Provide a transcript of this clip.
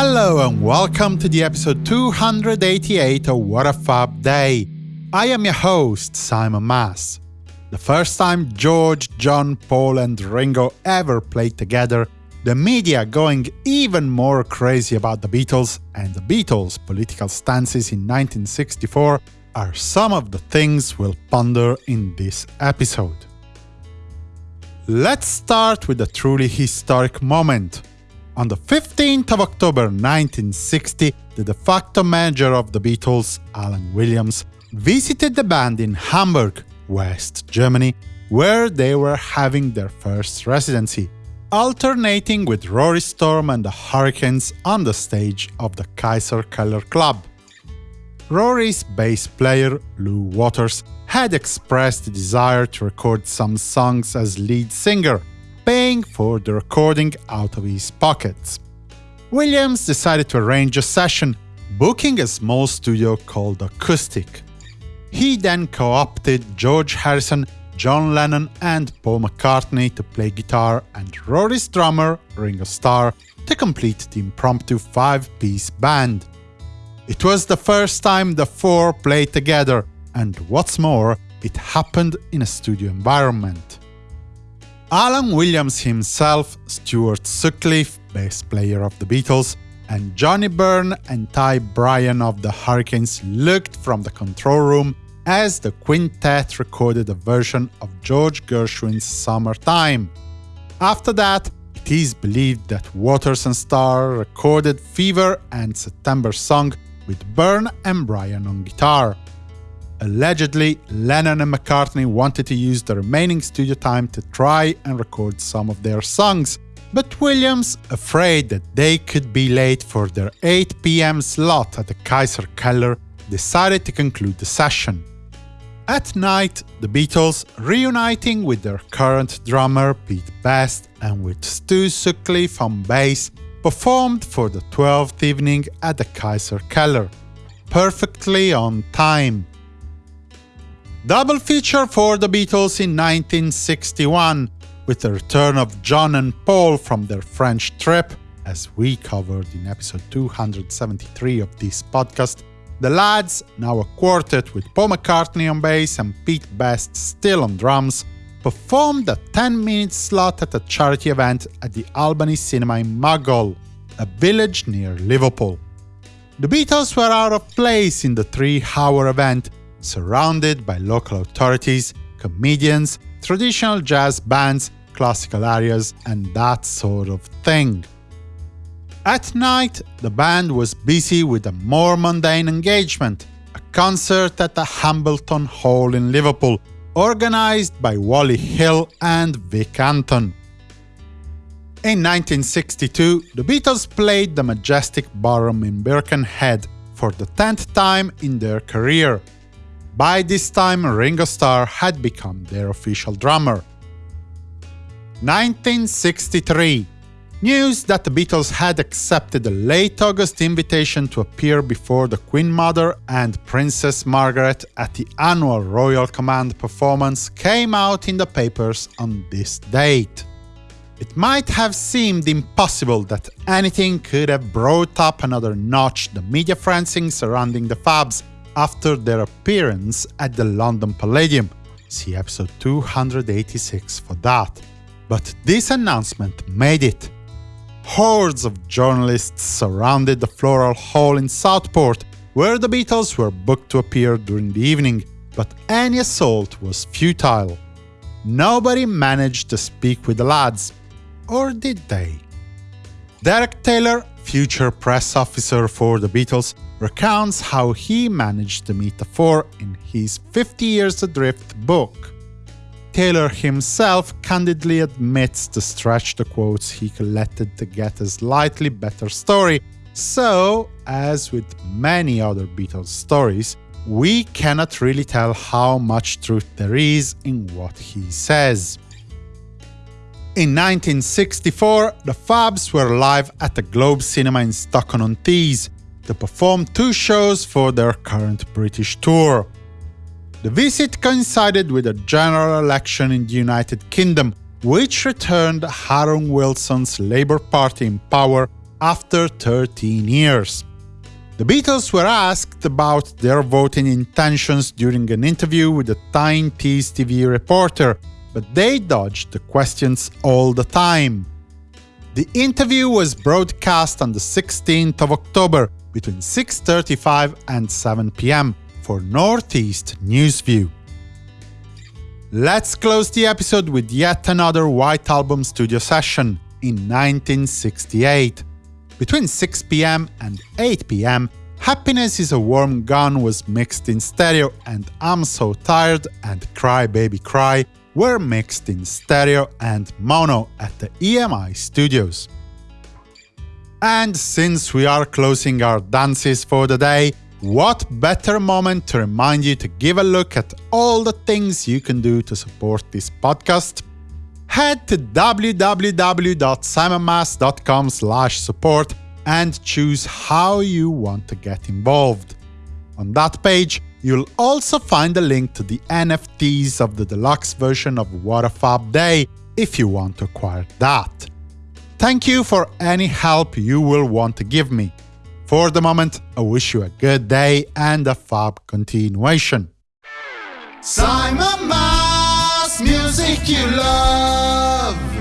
Hello and welcome to the episode 288 of What a Fab Day. I am your host, Simon Mas. The first time George, John, Paul and Ringo ever played together, the media going even more crazy about the Beatles and the Beatles' political stances in 1964 are some of the things we'll ponder in this episode. Let's start with a truly historic moment. On the 15th of October 1960, the de facto manager of the Beatles, Alan Williams, visited the band in Hamburg, West Germany, where they were having their first residency, alternating with Rory Storm and the Hurricanes on the stage of the Kaiserkeller Club. Rory's bass player, Lou Waters, had expressed a desire to record some songs as lead singer, paying for the recording out of his pockets. Williams decided to arrange a session, booking a small studio called Akustik. He then co-opted George Harrison, John Lennon and Paul McCartney to play guitar and Rory's drummer, Ringo Starr, to complete the impromptu five-piece band. It was the first time the four played together, and what's more, it happened in a studio environment. Alan Williams himself, Stuart Sutcliffe, bass player of the Beatles, and Johnny Byrne and Ty Brien of the Hurricanes looked from the control room as the quintet recorded a version of George Gershwin's Summertime. After that, it is believed that Waters and Starr recorded Fever and September Song with Byrne and Brien on guitar. Allegedly, Lennon and McCartney wanted to use the remaining studio time to try and record some of their songs, but Williams, afraid that they could be late for their 8 pm slot at the Kaiserkeller, decided to conclude the session. At night, the Beatles, reuniting with their current drummer Pete Best and with Stu Sutcliffe on bass, performed for the 12th evening at the Kaiserkeller, perfectly on time. Double feature for the Beatles in 1961, with the return of John and Paul from their French trip, as we covered in episode 273 of this podcast, the lads, now a quartet with Paul McCartney on bass and Pete Best still on drums, performed a 10-minute slot at a charity event at the Albany Cinema in Maghull, a village near Liverpool. The Beatles were out of place in the three-hour event, surrounded by local authorities, comedians, traditional jazz bands, classical arias, and that sort of thing. At night, the band was busy with a more mundane engagement, a concert at the Hambleton Hall in Liverpool, organized by Wally Hill and Vic Anton. In 1962, the Beatles played the Majestic Ballroom in Birkenhead for the tenth time in their career, by this time, Ringo Starr had become their official drummer. 1963 News that the Beatles had accepted a late August invitation to appear before the Queen Mother and Princess Margaret at the annual Royal Command performance came out in the papers on this date. It might have seemed impossible that anything could have brought up another notch the media frenzy surrounding the Fabs, after their appearance at the London Palladium. See episode 286 for that. But this announcement made it. Hordes of journalists surrounded the Floral Hall in Southport, where the Beatles were booked to appear during the evening, but any assault was futile. Nobody managed to speak with the lads. Or did they? Derek Taylor, future press officer for the Beatles, recounts how he managed to meet the four in his 50 Years Adrift book. Taylor himself candidly admits to stretch the quotes he collected to get a slightly better story, so, as with many other Beatles stories, we cannot really tell how much truth there is in what he says. In 1964, the Fabs were live at the Globe Cinema in Stockton-on-Tees, to perform two shows for their current British tour. The visit coincided with a general election in the United Kingdom, which returned Harold Wilson's Labour Party in power after 13 years. The Beatles were asked about their voting intentions during an interview with a Tyne Tees TV reporter, but they dodged the questions all the time. The interview was broadcast on the 16th of October between 6.35 and 7 pm for Northeast Newsview. Let's close the episode with yet another White Album studio session in 1968. Between 6 pm and 8 pm, Happiness is a Warm Gun was mixed in stereo and I'm So Tired and Cry Baby Cry were mixed in stereo and mono at the EMI studios. And since we are closing our dances for the day, what better moment to remind you to give a look at all the things you can do to support this podcast? Head to www.simonmas.com support and choose how you want to get involved. On that page, you'll also find a link to the NFTs of the deluxe version of What a Fab Day if you want to acquire that. Thank you for any help you will want to give me. For the moment, I wish you a good day and a fab continuation. Simon Mas, music you love.